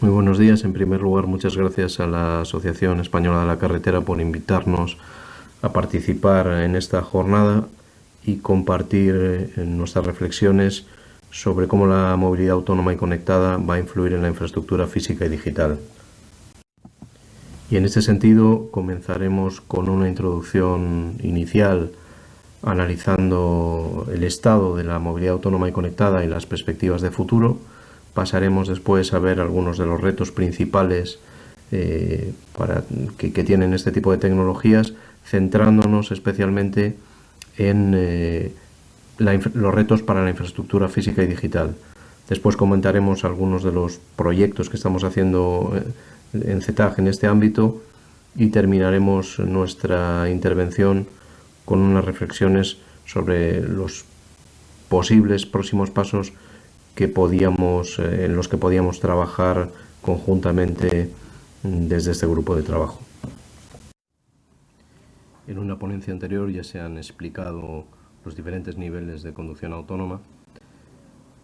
Muy buenos días. En primer lugar, muchas gracias a la Asociación Española de la Carretera por invitarnos a participar en esta jornada y compartir eh, nuestras reflexiones sobre cómo la movilidad autónoma y conectada va a influir en la infraestructura física y digital. Y en este sentido comenzaremos con una introducción inicial analizando el estado de la movilidad autónoma y conectada y las perspectivas de futuro Pasaremos después a ver algunos de los retos principales eh, que, tienen este tipo de tecnologías, centrándonos especialmente en eh, los retos para la infraestructura física y digital. Después comentaremos algunos de los proyectos que estamos haciendo eh, en CETAG en este ámbito y terminaremos nuestra intervención con unas reflexiones sobre los posibles próximos pasos que podíamos, eh, en los que podíamos trabajar conjuntamente desde este grupo de trabajo. En una ponencia anterior ya se han explicado los diferentes niveles de conducción autónoma.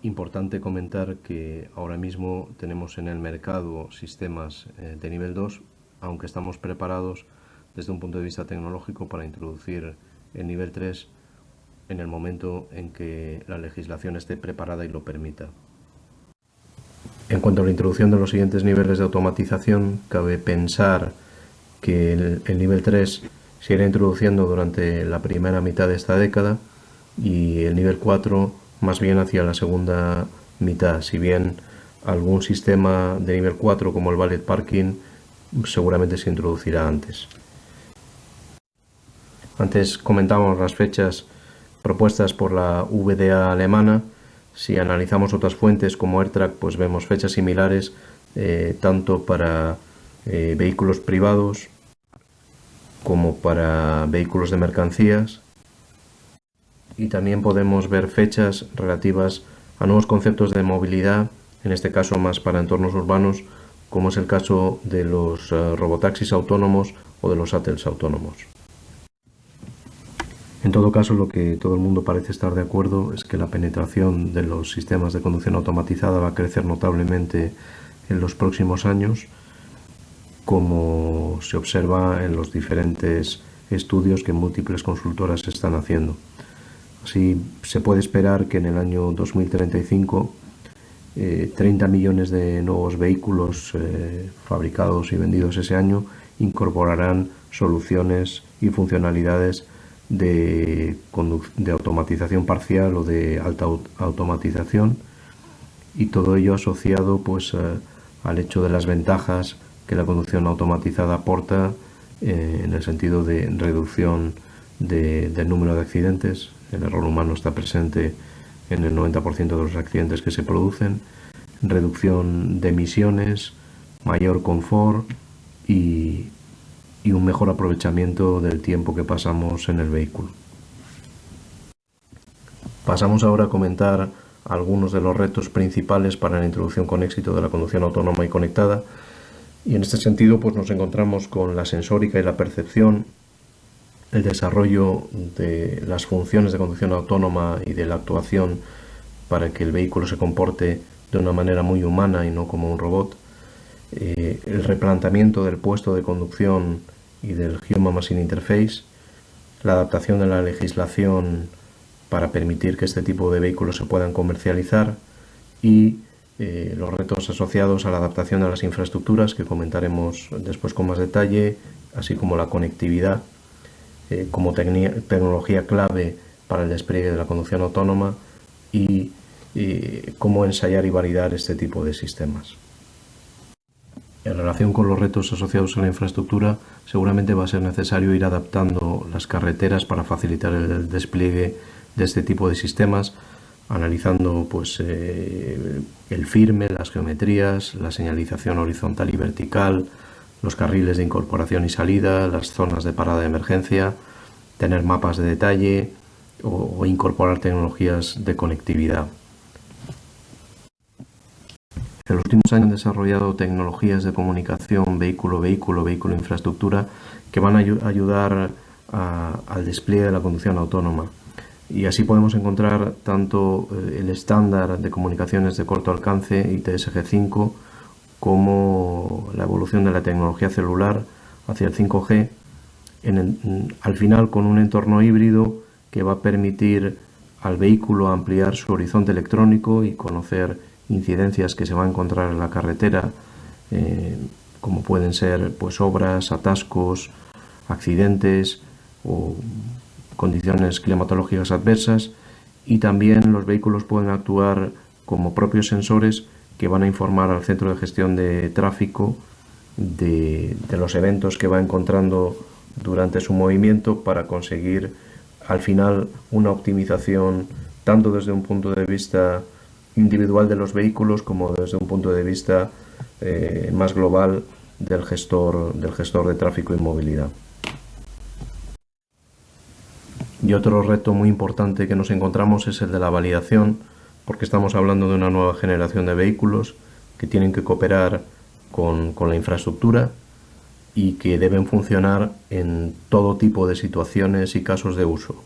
Importante comentar que ahora mismo tenemos en el mercado sistemas eh, de nivel 2, aunque estamos preparados desde un punto de vista tecnológico para introducir el nivel 3 en el momento en que la legislación esté preparada y lo permita. En cuanto a la introducción de los siguientes niveles de automatización, cabe pensar que el, nivel 3 se irá introduciendo durante la primera mitad de esta década y el nivel 4 más bien hacia la segunda mitad, si bien algún sistema de nivel 4 como el Valet Parking seguramente se introducirá antes. Antes comentábamos las fechas propuestas por la VDA alemana. Si analizamos otras fuentes como AirTrack, pues vemos fechas similares eh, tanto para eh, vehículos privados como para vehículos de mercancías. Y también podemos ver fechas relativas a nuevos conceptos de movilidad, en este caso más para entornos urbanos, como es el caso de los eh, robotaxis autónomos o de los shuttles autónomos. En todo caso, lo que todo el mundo parece estar de acuerdo es que la penetración de los sistemas de conducción automatizada va a crecer notablemente en los próximos años, como se observa en los diferentes estudios que múltiples consultoras están haciendo. Así se puede esperar que en el año 2035 30 eh, millones de nuevos vehículos eh, fabricados y vendidos ese año incorporarán soluciones y funcionalidades de, automatización parcial o de alta automatización y todo ello asociado pues eh, al hecho de las ventajas que la conducción automatizada aporta eh, en el sentido de reducción del número de accidentes. El error humano está presente en el 90% de los accidentes que se producen, reducción de emisiones, mayor confort y, y un mejor aprovechamiento del tiempo que pasamos en el vehículo. Pasamos ahora a comentar algunos de los retos principales para la introducción con éxito de la conducción autónoma y conectada. Y en este sentido pues nos encontramos con la sensórica y la percepción, el desarrollo de las funciones de conducción autónoma y de la actuación para que el vehículo se comporte de una manera muy humana y no como un robot, eh, el replanteamiento del puesto de conducción y del Human Machine Interface, la adaptación de la legislación para permitir que este tipo de vehículos se puedan comercializar y eh, los retos asociados a la adaptación de las infraestructuras que comentaremos después con más detalle, así como la conectividad eh, como tecnología clave para el despliegue de la conducción autónoma y cómo ensayar y validar este tipo de sistemas. En relación con los retos asociados a la infraestructura, seguramente va a ser necesario ir adaptando las carreteras para facilitar el despliegue de este tipo de sistemas, analizando pues, eh, el firme, las geometrías, la señalización horizontal y vertical, los carriles de incorporación y salida, las zonas de parada de emergencia, tener mapas de detalle o incorporar tecnologías de conectividad. En los últimos años han desarrollado tecnologías de comunicación vehículo-vehículo, vehículo-infraestructura que van a ayudar al despliegue de la conducción autónoma. Y así podemos encontrar tanto eh, el estándar de comunicaciones de corto alcance ITSG5 como la evolución de la tecnología celular hacia el 5G, al final con un entorno híbrido que va a permitir al vehículo ampliar su horizonte electrónico y conocer incidencias que se va a encontrar en la carretera, eh, como pueden ser pues, obras, atascos, accidentes o condiciones climatológicas adversas y también los vehículos pueden actuar como propios sensores que van a informar al centro de gestión de tráfico de, los eventos que va encontrando durante su movimiento para conseguir al final una optimización tanto desde un punto de vista individual de los vehículos como desde un punto de vista eh, más global del gestor, del gestor de tráfico y movilidad. Y otro reto muy importante que nos encontramos es el de la validación, porque estamos hablando de una nueva generación de vehículos que tienen que cooperar con, con la infraestructura y que deben funcionar en todo tipo de situaciones y casos de uso.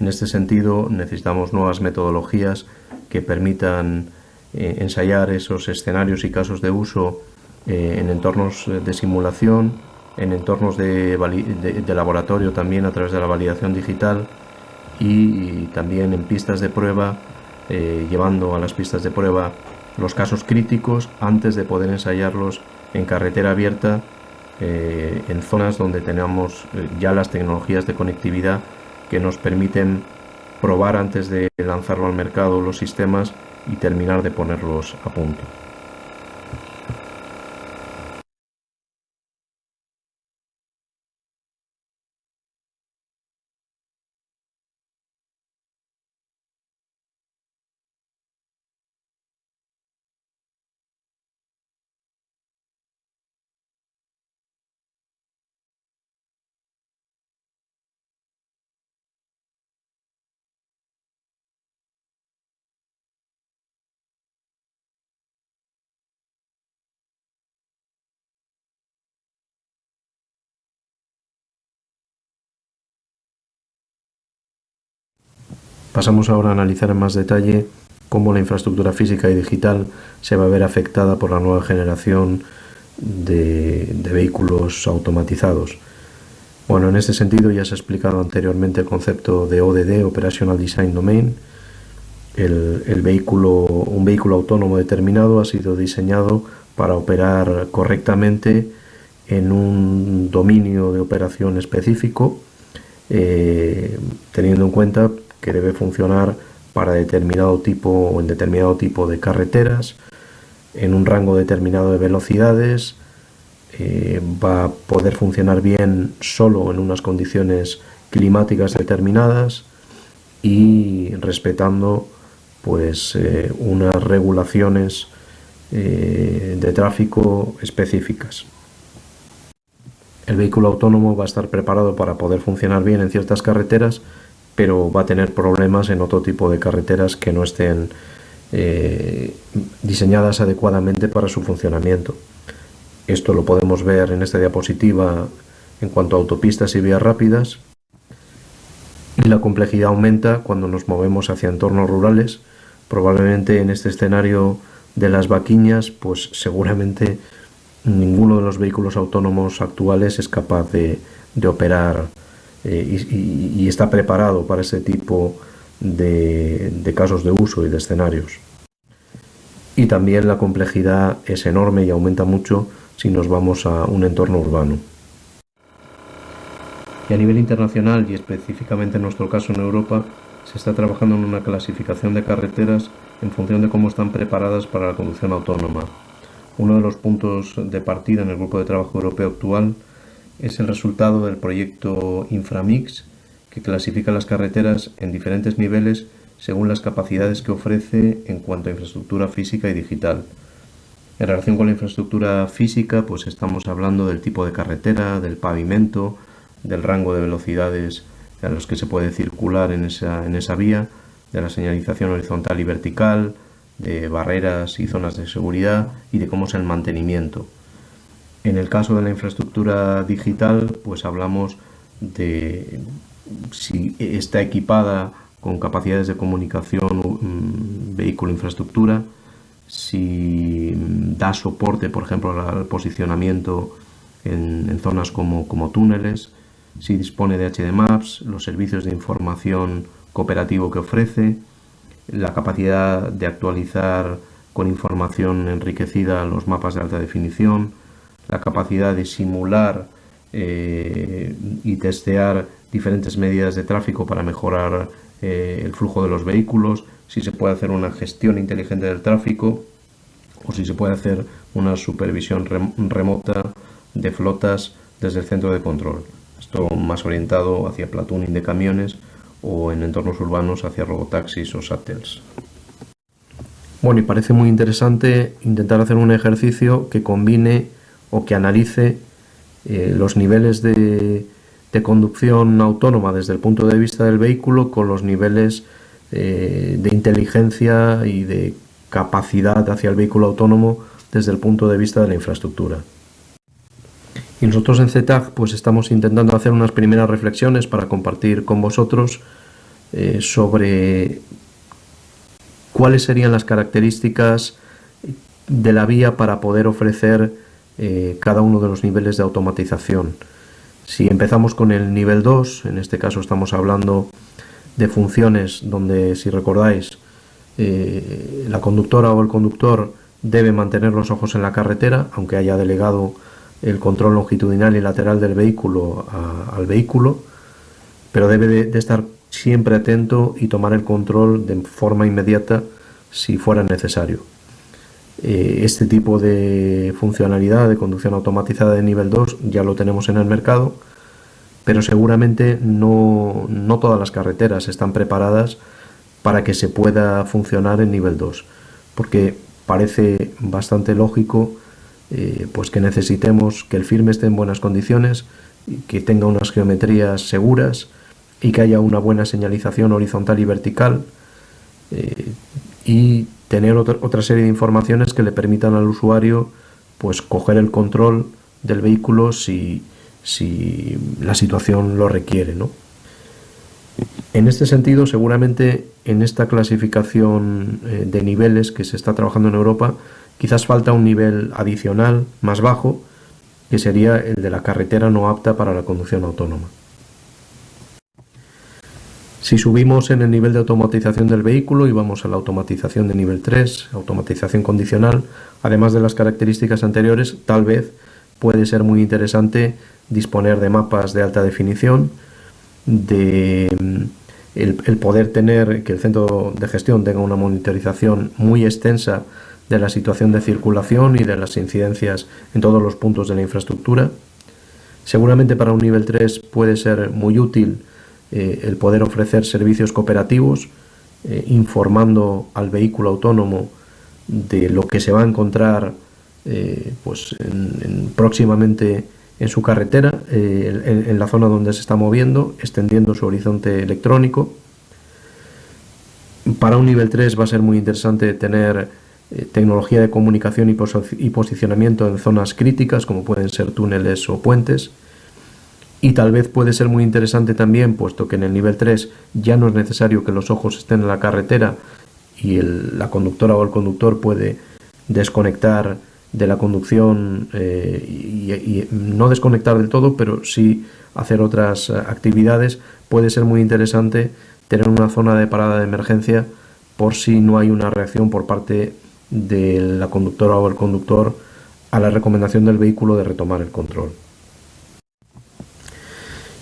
En este sentido necesitamos nuevas metodologías que permitan eh, ensayar esos escenarios y casos de uso eh, en entornos de simulación, en entornos de, laboratorio también a través de la validación digital y, también en pistas de prueba, eh, llevando a las pistas de prueba los casos críticos antes de poder ensayarlos en carretera abierta en zonas donde tenemos ya las tecnologías de conectividad que nos permiten probar antes de lanzarlo al mercado los sistemas y terminar de ponerlos a punto. Pasamos ahora a analizar en más detalle cómo la infraestructura física y digital se va a ver afectada por la nueva generación de, vehículos automatizados. Bueno, en este sentido ya se ha explicado anteriormente el concepto de ODD, Operational Design Domain. El, vehículo, un vehículo autónomo determinado ha sido diseñado para operar correctamente en un dominio de operación específico, eh, teniendo en cuenta que debe funcionar para determinado tipo o en determinado tipo de carreteras, en un rango determinado de velocidades, eh, va a poder funcionar bien solo en unas condiciones climáticas determinadas y respetando pues eh, unas regulaciones eh, de tráfico específicas. El vehículo autónomo va a estar preparado para poder funcionar bien en ciertas carreteras pero va a tener problemas en otro tipo de carreteras que no estén eh, diseñadas adecuadamente para su funcionamiento. Esto lo podemos ver en esta diapositiva en cuanto a autopistas y vías rápidas. Y la complejidad aumenta cuando nos movemos hacia entornos rurales. Probablemente en este escenario de las vaquiñas, pues seguramente ninguno de los vehículos autónomos actuales es capaz de, de operar eh, y, está preparado para ese tipo de, casos de uso y de escenarios. Y también la complejidad es enorme y aumenta mucho si nos vamos a un entorno urbano. Y a nivel internacional y específicamente en nuestro caso en Europa, se está trabajando en una clasificación de carreteras en función de cómo están preparadas para la conducción autónoma. Uno de los puntos de partida en el grupo de trabajo europeo actual es el resultado del proyecto Inframix, que clasifica las carreteras en diferentes niveles según las capacidades que ofrece en cuanto a infraestructura física y digital. En relación con la infraestructura física, pues estamos hablando del tipo de carretera, del pavimento, del rango de velocidades a los que se puede circular en esa, en esa vía, de la señalización horizontal y vertical, de barreras y zonas de seguridad y de cómo es el mantenimiento. En el caso de la infraestructura digital, pues hablamos de si está equipada con capacidades de comunicación mm, vehículo-infraestructura, si da soporte, por ejemplo, al posicionamiento en, zonas como, como, túneles, si dispone de HD Maps, los servicios de información cooperativo que ofrece, la capacidad de actualizar con información enriquecida los mapas de alta definición, la capacidad de simular eh, y testear diferentes medidas de tráfico para mejorar eh, el flujo de los vehículos, si se puede hacer una gestión inteligente del tráfico o si se puede hacer una supervisión remota de flotas desde el centro de control. Esto más orientado hacia platooning de camiones o en entornos urbanos hacia robotaxis o shuttles. Bueno, y parece muy interesante intentar hacer un ejercicio que combine o que analice eh, los niveles de, conducción autónoma desde el punto de vista del vehículo con los niveles eh, de inteligencia y de capacidad hacia el vehículo autónomo desde el punto de vista de la infraestructura. Y nosotros en ZTAG pues estamos intentando hacer unas primeras reflexiones para compartir con vosotros eh, sobre cuáles serían las características de la vía para poder ofrecer eh, cada uno de los niveles de automatización. Si empezamos con el nivel 2, en este caso estamos hablando de funciones donde, si recordáis, eh, la conductora o el conductor debe mantener los ojos en la carretera, aunque haya delegado el control longitudinal y lateral del vehículo al vehículo, pero debe de, estar siempre atento y tomar el control de forma inmediata si fuera necesario. Eh, este tipo de funcionalidad de conducción automatizada de nivel 2 ya lo tenemos en el mercado, pero seguramente no, no todas las carreteras están preparadas para que se pueda funcionar en nivel 2, porque parece bastante lógico eh, pues que necesitemos que el firme esté en buenas condiciones, que tenga unas geometrías seguras y que haya una buena señalización horizontal y vertical eh, y tener otra, serie de informaciones que le permitan al usuario pues coger el control del vehículo si, si la situación lo requiere. ¿no? En este sentido, seguramente en esta clasificación eh, de niveles que se está trabajando en Europa, Quizás falta un nivel adicional más bajo, que sería el de la carretera no apta para la conducción autónoma. Si subimos en el nivel de automatización del vehículo y vamos a la automatización de nivel 3, automatización condicional, además de las características anteriores, tal vez puede ser muy interesante disponer de mapas de alta definición, de mm, el poder tener que el centro de gestión tenga una monitorización muy extensa de la situación de circulación y de las incidencias en todos los puntos de la infraestructura. Seguramente para un nivel 3 puede ser muy útil eh, el poder ofrecer servicios cooperativos, eh, informando al vehículo autónomo de lo que se va a encontrar eh, pues próximamente en su carretera, en, la zona donde se está moviendo, extendiendo su horizonte electrónico. Para un nivel 3 va a ser muy interesante tener tecnología de comunicación y, posicionamiento en zonas críticas como pueden ser túneles o puentes y tal vez puede ser muy interesante también puesto que en el nivel 3 ya no es necesario que los ojos estén en la carretera y la conductora o el conductor puede desconectar de la conducción eh, y, no desconectar del todo pero sí hacer otras eh, actividades puede ser muy interesante tener una zona de parada de emergencia por si no hay una reacción por parte de la conductora o el conductor a la recomendación del vehículo de retomar el control.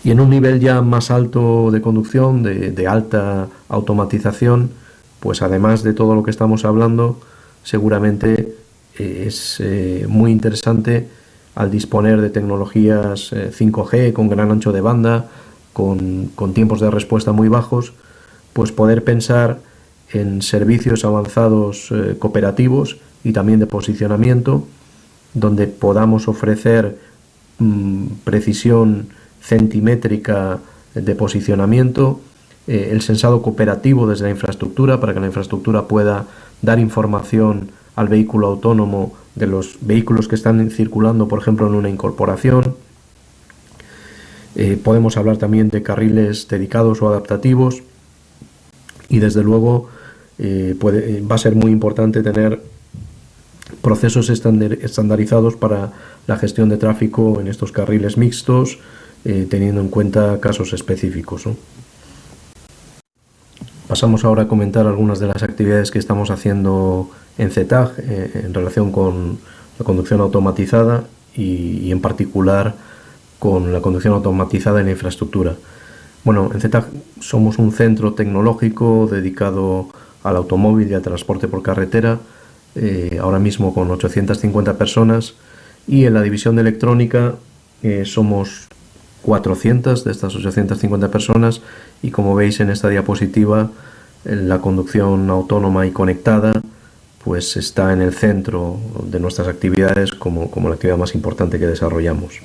Y en un nivel ya más alto de conducción, de, alta automatización, pues además de todo lo que estamos hablando, seguramente eh, es eh, muy interesante al disponer de tecnologías 5G eh, con gran ancho de banda, con, con tiempos de respuesta muy bajos, pues poder pensar en servicios avanzados cooperativos y también de posicionamiento, donde podamos ofrecer mm, precisión centimétrica de posicionamiento, eh, el sensado cooperativo desde la infraestructura para que la infraestructura pueda dar información al vehículo autónomo de los vehículos que están circulando, por ejemplo, en una incorporación. Eh, podemos hablar también de carriles dedicados o adaptativos y desde luego eh, va a ser muy importante tener procesos estandarizados para la gestión de tráfico en estos carriles mixtos, eh, teniendo en cuenta casos específicos. Pasamos ahora a comentar algunas de las actividades que estamos haciendo en CETAG eh, en relación con la conducción automatizada y, en particular con la conducción automatizada en la infraestructura. Bueno, en CETAG somos un centro tecnológico dedicado al automóvil y al transporte por carretera, eh, ahora mismo con 850 personas, y en la división de electrónica somos 400 de estas 850 personas y como veis en esta diapositiva la conducción autónoma y conectada pues está en el centro de nuestras actividades como, la actividad más importante que desarrollamos.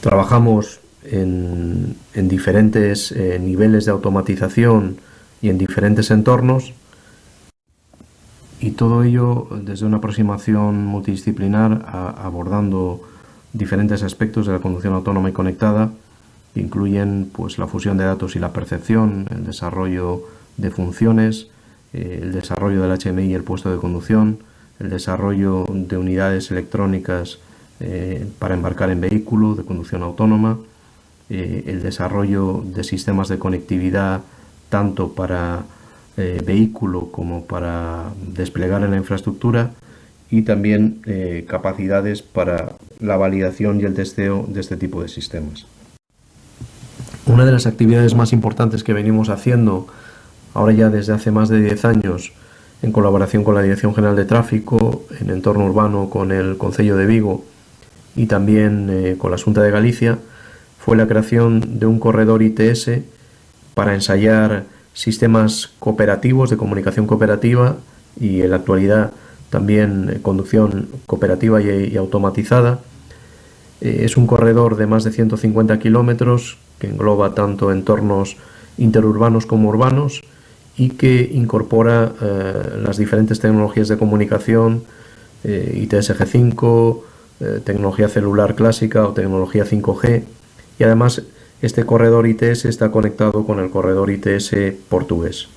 Trabajamos en, diferentes eh, niveles de automatización y en diferentes entornos y todo ello desde una aproximación multidisciplinar abordando diferentes aspectos de la conducción autónoma y conectada incluyen pues, la fusión de datos y la percepción, el desarrollo de funciones, eh, el desarrollo del HMI y el puesto de conducción, el desarrollo de unidades electrónicas eh, para embarcar en vehículo de conducción autónoma, eh, el desarrollo de sistemas de conectividad tanto para vehículo como para desplegar en la infraestructura y también capacidades para la validación y el testeo de este tipo de sistemas. Una de las actividades más importantes que venimos haciendo ahora ya desde hace más de 10 años, en colaboración con la Dirección General de Tráfico, en entorno urbano con el Concello de Vigo y también eh, con la Junta de Galicia, fue la creación de un corredor ITS para ensayar sistemas cooperativos de comunicación cooperativa y en la actualidad también eh, conducción cooperativa y, automatizada. Eh, es un corredor de más de 150 kilómetros que engloba tanto entornos interurbanos como urbanos y que incorpora eh, las diferentes tecnologías de comunicación, eh, ITS-G5, eh, tecnología celular clásica o tecnología 5G y además este corredor ITS está conectado con el corredor ITS portugués.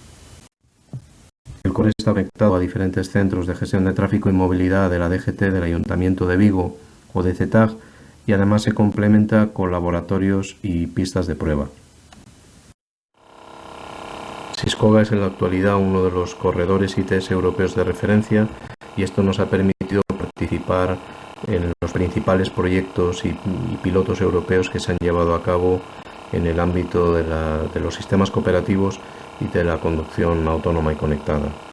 El está conectado a diferentes centros de gestión de tráfico y movilidad de la DGT del Ayuntamiento de Vigo o de CETAG y además se complementa con laboratorios y pistas de prueba. Siscoga es en la actualidad uno de los corredores ITS europeos de referencia y esto nos ha permitido participar en los principales proyectos y, pilotos europeos que se han llevado a cabo en el ámbito de los sistemas cooperativos y de la conducción autónoma y conectada.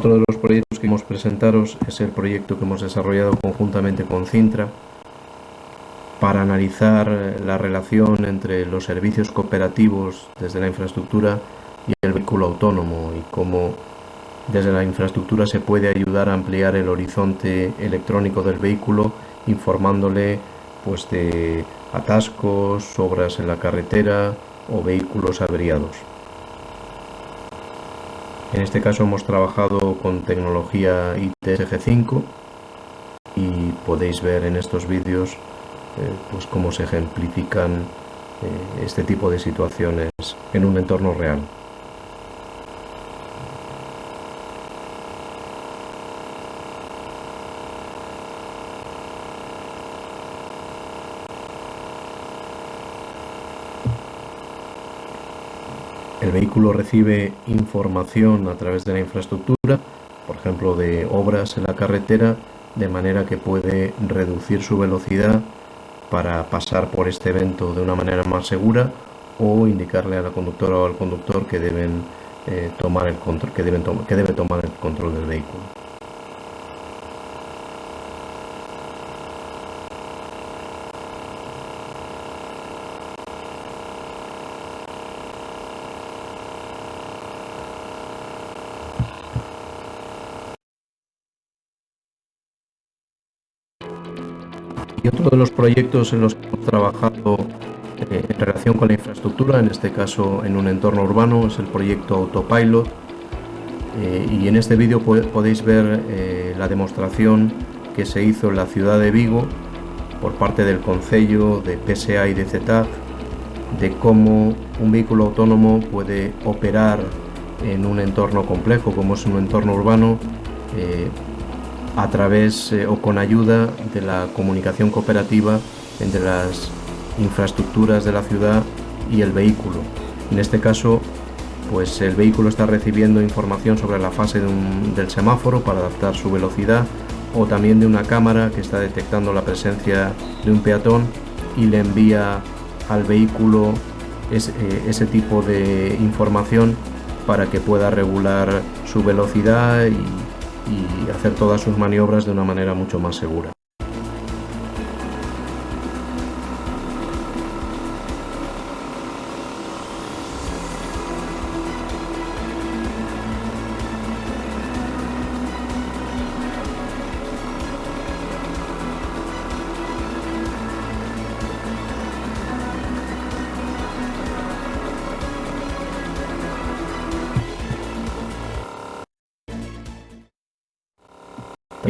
Otro de los proyectos que queremos presentaros es el proyecto que hemos desarrollado conjuntamente con Cintra para analizar eh, la relación entre los servicios cooperativos desde la infraestructura y el vehículo autónomo y cómo desde la infraestructura se puede ayudar a ampliar el horizonte electrónico del vehículo informándole pues de atascos, obras en la carretera o vehículos averiados. En este caso hemos trabajado con tecnología ITSG5 y podéis ver en estos vídeos eh, pues cómo se ejemplifican eh, este tipo de situaciones en un entorno real. El vehículo recibe información a través de la infraestructura, por ejemplo de obras en la carretera, de manera que puede reducir su velocidad para pasar por este evento de una manera más segura o indicarle a la conductora o al conductor que deben eh, tomar el control, que, deben que debe tomar el control del vehículo. Y otro de los proyectos en los que hemos trabajado eh, en relación con la infraestructura, en este caso en un entorno urbano, es el proyecto Autopilot. Eh, y en este vídeo podéis ver eh, la demostración que se hizo en la ciudad de Vigo por parte del Concello, de PSA y de CETAF, de cómo un vehículo autónomo puede operar en un entorno complejo como es un entorno urbano a través eh, o con ayuda de la comunicación cooperativa entre las infraestructuras de la ciudad y el vehículo. En este caso, pues el vehículo está recibiendo información sobre la fase del semáforo para adaptar su velocidad o también de una cámara que está detectando la presencia de un peatón y le envía al vehículo ese, eh, ese tipo de información para que pueda regular su velocidad y hacer todas sus maniobras de una manera mucho más segura.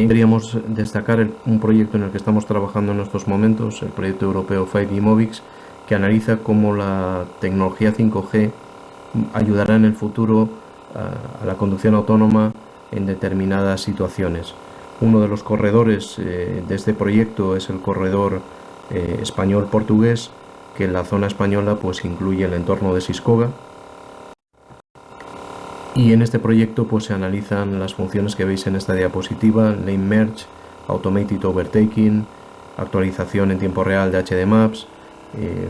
También queríamos destacar un proyecto en el que estamos trabajando en estos momentos, el proyecto europeo 5G Movix, que analiza cómo la tecnología 5G ayudará en el futuro a, la conducción autónoma en determinadas situaciones. Uno de los corredores eh, de este proyecto es el corredor eh, español-portugués, que en la zona española pues incluye el entorno de Siscoga, y en este proyecto pues se analizan las funciones que veis en esta diapositiva, Lane Merge, Automated Overtaking, actualización en tiempo real de HD Maps, eh,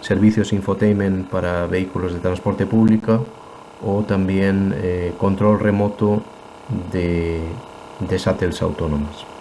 servicios infotainment para vehículos de transporte público o también eh, control remoto de, de shuttles autónomas.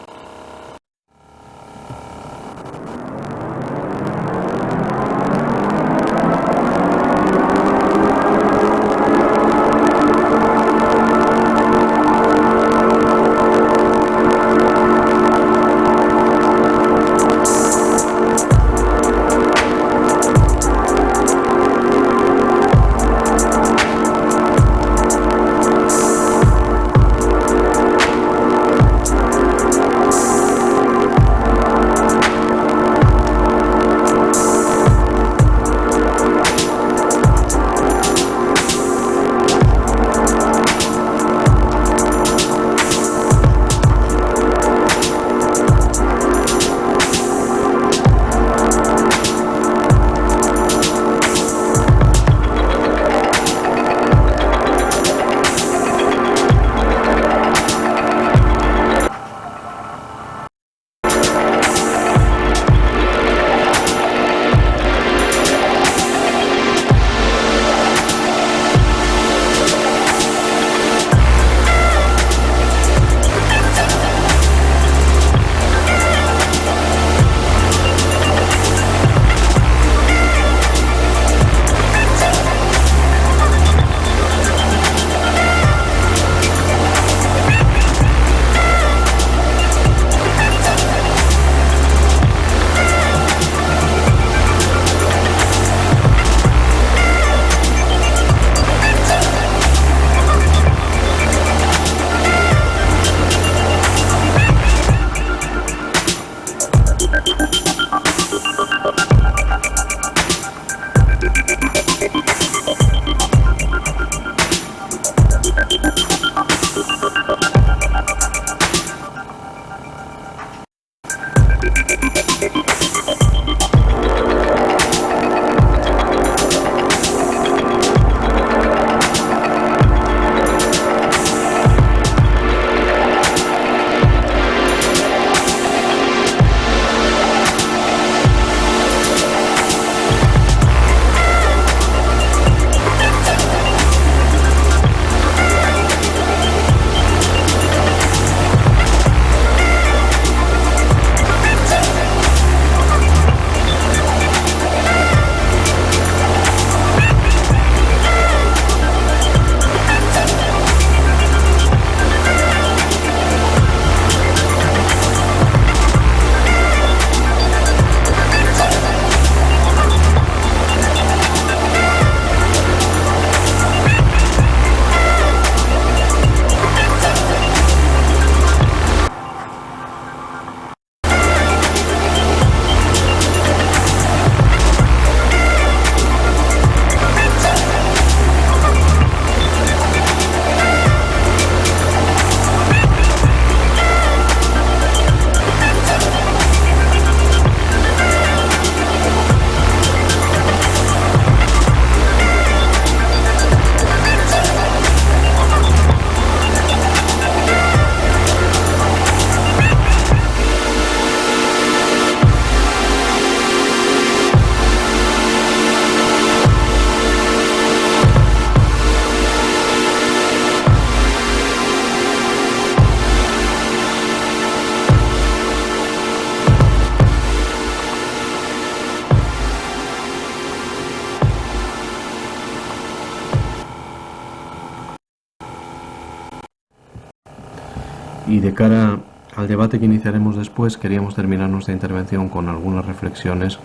Y de cara al debate que iniciaremos después, queríamos terminar nuestra intervención con algunas reflexiones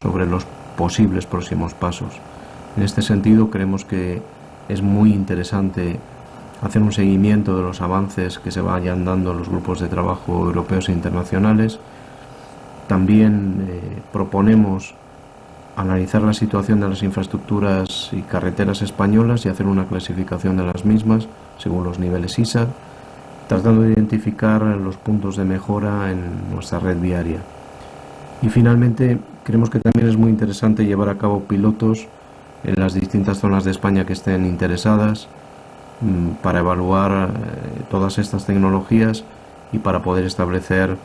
sobre los posibles próximos pasos. En este sentido, creemos que es muy interesante hacer un seguimiento de los avances que se vayan dando en los grupos de trabajo europeos e internacionales. También eh, proponemos analizar la situación de las infraestructuras y carreteras españolas y hacer una clasificación de las mismas según los niveles ISA, tratando de identificar los puntos de mejora en nuestra red viaria. Y finalmente, creemos que también es muy interesante llevar a cabo pilotos en las distintas zonas de España que estén interesadas mm, para evaluar eh, todas estas tecnologías y para poder establecer